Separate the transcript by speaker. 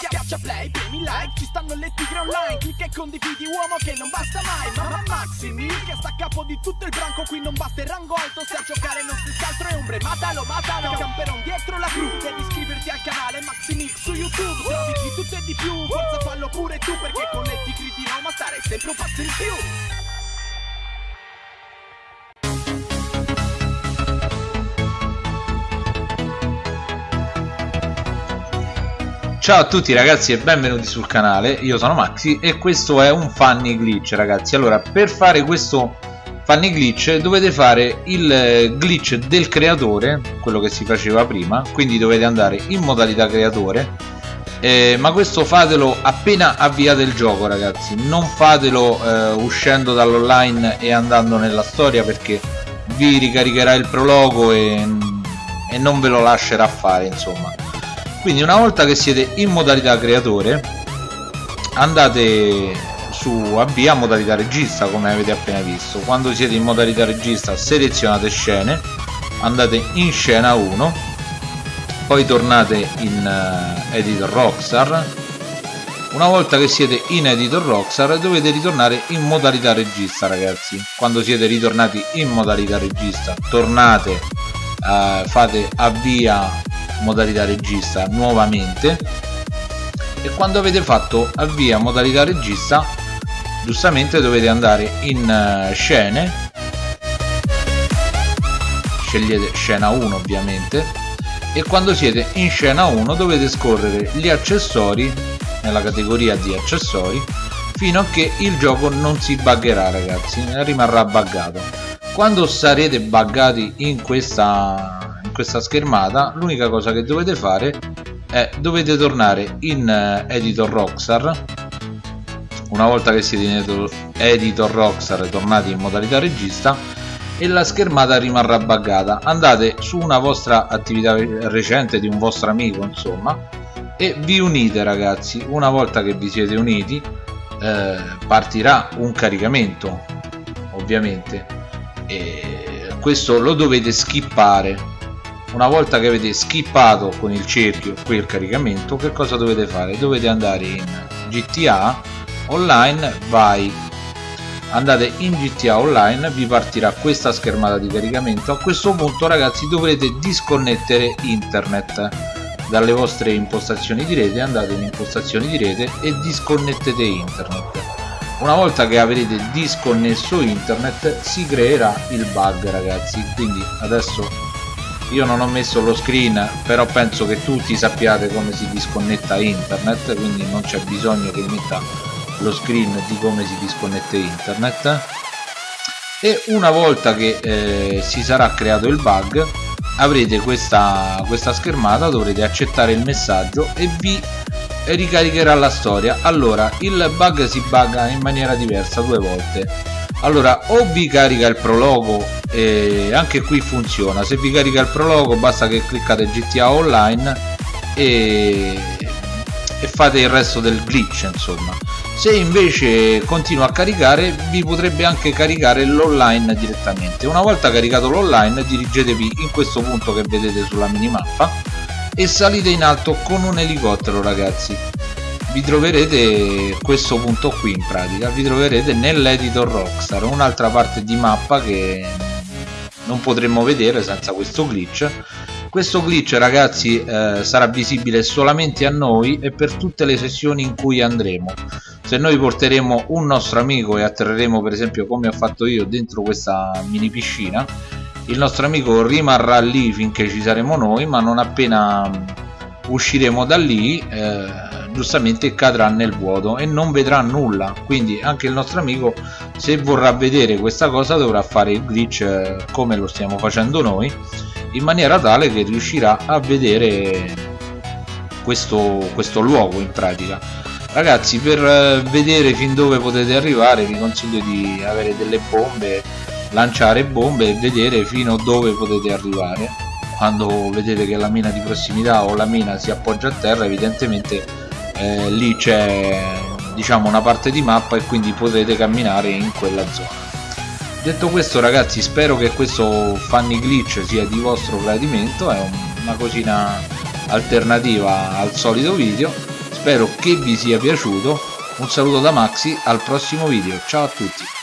Speaker 1: Schiaccia play, premi like, ci stanno le tigre online. Clicca e condividi uomo che non basta mai. Mamma Maximi, che sta a capo di tutto il branco. Qui non basta il rango alto, se a giocare non si altro è ombre. Matalo, matalo, camperon dietro la cru. Devi iscriverti al canale Maximix su YouTube. Trovi di tutto e di più, forza fallo pure tu Perché con le tigri di Roma stare sempre un passo in più
Speaker 2: Ciao a tutti ragazzi e benvenuti sul canale, io sono Maxi e questo è un funny glitch ragazzi. Allora per fare questo funny glitch dovete fare il glitch del creatore, quello che si faceva prima Quindi dovete andare in modalità creatore. Eh, Ma questo fatelo appena avviate il gioco ragazzi. Non fatelo eh, uscendo dall'online e andando nella storia perché vi ricaricherà il prologo e, e non ve lo lascerà fare insomma quindi una volta che siete in modalità creatore andate su avvia modalità regista come avete appena visto. Quando siete in modalità regista selezionate scene andate in scena 1 poi tornate in uh, editor Rockstar. Una volta che siete in editor Rockstar dovete ritornare in modalità regista ragazzi. Quando siete ritornati in modalità regista tornate uh, fate avvia modalità regista nuovamente. E quando avete fatto avvia modalità regista giustamente dovete andare in uh, scene. Scegliete scena 1 ovviamente. E quando siete in scena 1 dovete scorrere gli accessori nella categoria di accessori fino a che il gioco non si buggerà ragazzi. Rimarrà buggato. Quando sarete buggati in questa questa schermata l'unica cosa che dovete fare è dovete tornare in uh, editor Rockstar. Una volta che siete in editor Rockstar tornati in modalità regista e la schermata rimarrà buggata. Andate su una vostra attività recente di un vostro amico insomma e vi unite ragazzi. Una volta che vi siete uniti eh, partirà un caricamento ovviamente e questo lo dovete skippare una volta che avete skippato con il cerchio quel caricamento che cosa dovete fare? dovete andare in GTA online vai. Andate in GTA online vi partirà questa schermata di caricamento. A questo punto ragazzi dovrete disconnettere internet dalle vostre impostazioni di rete andate in impostazioni di rete e disconnettete internet. Una volta che avrete disconnesso internet si creerà il bug ragazzi. Quindi adesso io non ho messo lo screen però penso che tutti sappiate come si disconnetta internet quindi non c'è bisogno che metta lo screen di come si disconnette internet. E una volta che eh, si sarà creato il bug avrete questa, questa schermata dovrete accettare il messaggio e vi ricaricherà la storia. Allora il bug si bugga in maniera diversa due volte allora o vi carica il prologo e anche qui funziona. Se vi carica il prologo basta che cliccate GTA Online e, e fate il resto del glitch insomma. Se invece continua a caricare vi potrebbe anche caricare l'online direttamente. Una volta caricato l'online dirigetevi in questo punto che vedete sulla minimappa e salite in alto con un elicottero ragazzi vi troverete questo punto qui in pratica vi troverete nell'editor Rockstar un'altra parte di mappa che non potremmo vedere senza questo glitch. Questo glitch ragazzi eh, sarà visibile solamente a noi e per tutte le sessioni in cui andremo. Se noi porteremo un nostro amico e atterreremo per esempio come ho fatto io dentro questa mini piscina il nostro amico rimarrà lì finché ci saremo noi ma non appena usciremo da lì eh, giustamente cadrà nel vuoto e non vedrà nulla. Quindi anche il nostro amico se vorrà vedere questa cosa dovrà fare il glitch eh, come lo stiamo facendo noi in maniera tale che riuscirà a vedere questo, questo luogo in pratica. Ragazzi per eh, vedere fin dove potete arrivare vi consiglio di avere delle bombe lanciare bombe e vedere fino dove potete arrivare. Quando vedete che la mina di prossimità o la mina si appoggia a terra evidentemente eh, lì c'è diciamo una parte di mappa e quindi potete camminare in quella zona. Detto questo ragazzi spero che questo funny glitch sia di vostro gradimento. È una cosina alternativa al solito video. Spero che vi sia piaciuto. Un saluto da Maxi al prossimo video. Ciao a tutti